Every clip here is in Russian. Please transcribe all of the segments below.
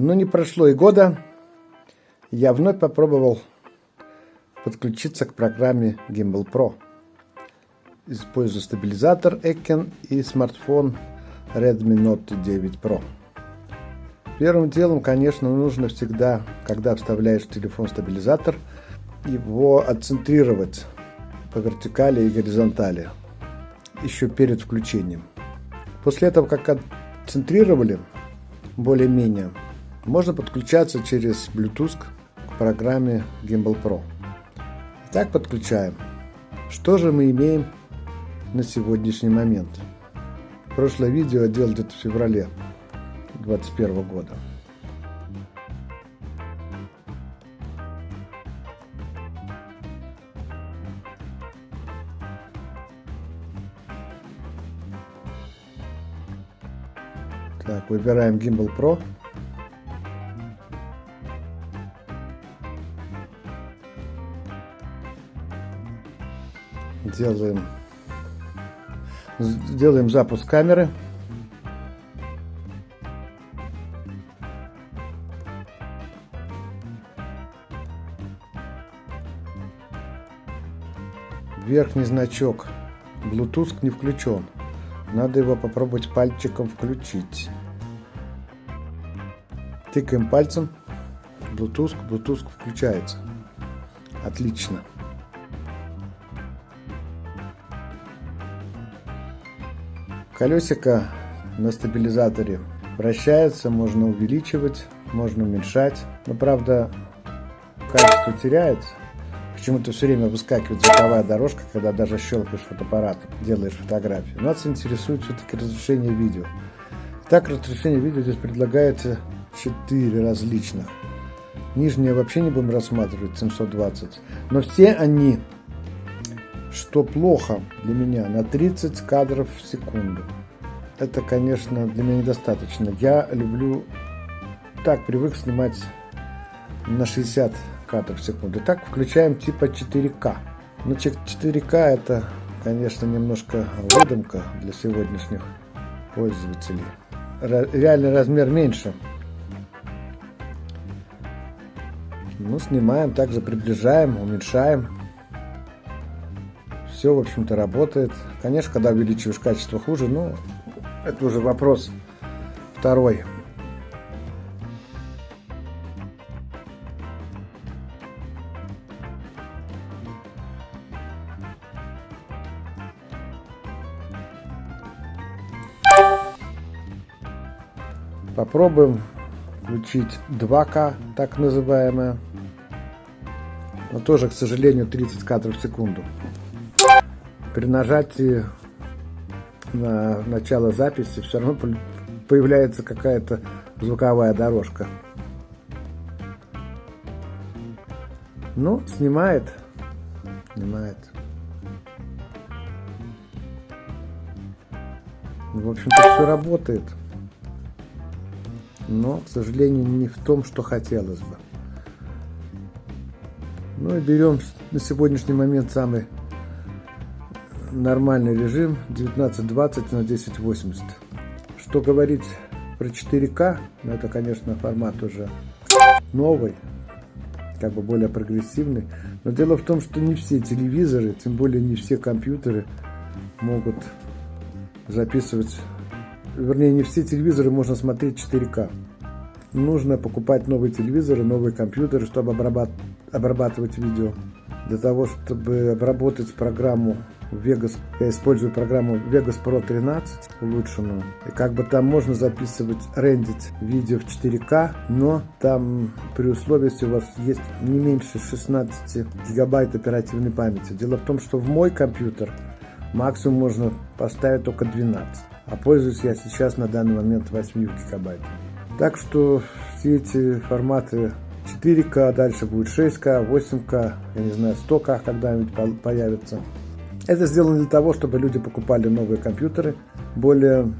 Но не прошло и года, я вновь попробовал подключиться к программе Gimbal Pro. Использую стабилизатор Ekken и смартфон Redmi Note 9 Pro. Первым делом, конечно, нужно всегда, когда вставляешь в телефон стабилизатор, его отцентрировать по вертикали и горизонтали еще перед включением. После этого, как отцентрировали более-менее, можно подключаться через Bluetooth к программе Gimbal Pro. Итак, подключаем. Что же мы имеем на сегодняшний момент? Прошлое видео я делал где-то в феврале 2021 года. Так, выбираем Gimbal Pro. Делаем, делаем запуск камеры. Верхний значок Bluetooth не включен. Надо его попробовать пальчиком включить. Тыкаем пальцем. Bluetooth, Bluetooth включается. Отлично. Колесико на стабилизаторе вращается, можно увеличивать, можно уменьшать. Но правда качество теряется. Почему-то все время выскакивает звуковая дорожка, когда даже щелкаешь фотоаппарат, делаешь фотографию. Нас интересует все-таки разрешение видео. Так, разрешение видео здесь предлагается 4 различных. Нижнее вообще не будем рассматривать, 720. Но все они, что плохо для меня, на 30 кадров в секунду. Это, конечно, для меня недостаточно. Я люблю, так привык снимать на 60 кадров в секунду. Так включаем типа 4К. Но 4К это, конечно, немножко выдумка для сегодняшних пользователей. Реальный размер меньше. Ну, снимаем, также приближаем, уменьшаем. Все, в общем-то, работает. Конечно, когда увеличиваешь качество хуже, но это уже вопрос второй. Попробуем включить 2К, так называемое. Но тоже, к сожалению, 30 кадров в секунду. При нажатии на начало записи все равно появляется какая-то звуковая дорожка. Ну, снимает. Снимает. В общем-то, все работает но, к сожалению, не в том, что хотелось бы. Ну и берем на сегодняшний момент самый нормальный режим 1920 на 1080. Что говорить про 4К, ну это, конечно, формат уже новый, как бы более прогрессивный. Но дело в том, что не все телевизоры, тем более не все компьютеры могут записывать вернее, не все телевизоры можно смотреть 4К. Нужно покупать новые телевизоры, новые компьютеры, чтобы обрабатывать видео. Для того, чтобы обработать программу Vegas, я использую программу Vegas Pro 13 улучшенную. И как бы там можно записывать, рендить видео в 4К, но там при условии, если у вас есть не меньше 16 гигабайт оперативной памяти. Дело в том, что в мой компьютер максимум можно поставить только 12 а пользуюсь я сейчас на данный момент 8 гигабайт. Так что все эти форматы 4К, дальше будет 6К, 8К, я не знаю, 100К когда-нибудь появится. Это сделано для того, чтобы люди покупали новые компьютеры, более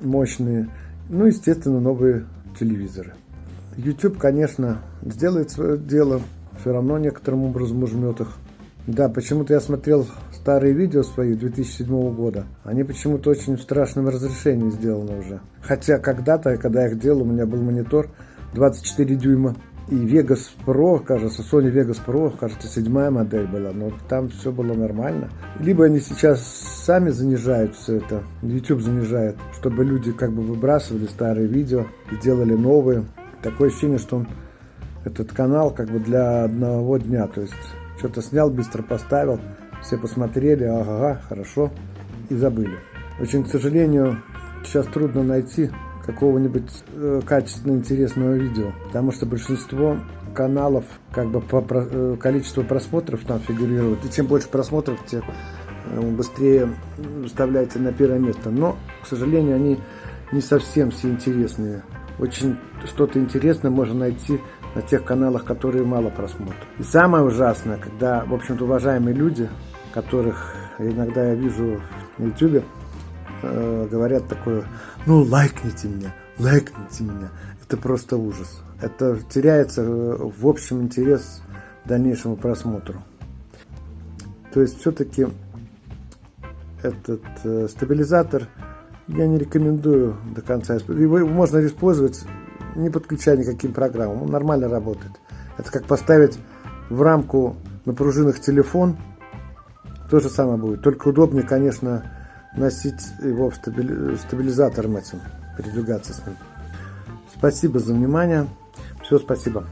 мощные, ну, естественно, новые телевизоры. YouTube, конечно, сделает свое дело, все равно некоторым образом ужмет их. Да, почему-то я смотрел старые видео свои 2007 года. Они почему-то очень в страшном разрешении сделаны уже. Хотя когда-то, когда я их делал, у меня был монитор 24 дюйма. И Vegas Pro, кажется, Sony Vegas Pro, кажется, седьмая модель была, но там все было нормально. Либо они сейчас сами занижают все это, YouTube занижает, чтобы люди как бы выбрасывали старые видео и делали новые. Такое ощущение, что он, этот канал как бы для одного дня, то есть что-то снял, быстро поставил, все посмотрели, ага, хорошо, и забыли. Очень, к сожалению, сейчас трудно найти какого-нибудь э, качественно интересного видео, потому что большинство каналов как бы по э, количеству просмотров там фигурирует, и чем больше просмотров, тем э, быстрее выставляется на первое место. Но, к сожалению, они не совсем все интересные. Очень что-то интересное можно найти на тех каналах, которые мало просмотров. И самое ужасное, когда, в общем-то, уважаемые люди, которых иногда я вижу на YouTube, э, говорят такое, ну лайкните меня, лайкните меня. Это просто ужас. Это теряется э, в общем интерес к дальнейшему просмотру. То есть все-таки этот э, стабилизатор я не рекомендую до конца. Его можно использовать не подключая никаким программам. Он нормально работает. Это как поставить в рамку на пружинах телефон. То же самое будет. Только удобнее, конечно, носить его в стабилизатором этим, передвигаться с ним. Спасибо за внимание. Все, спасибо.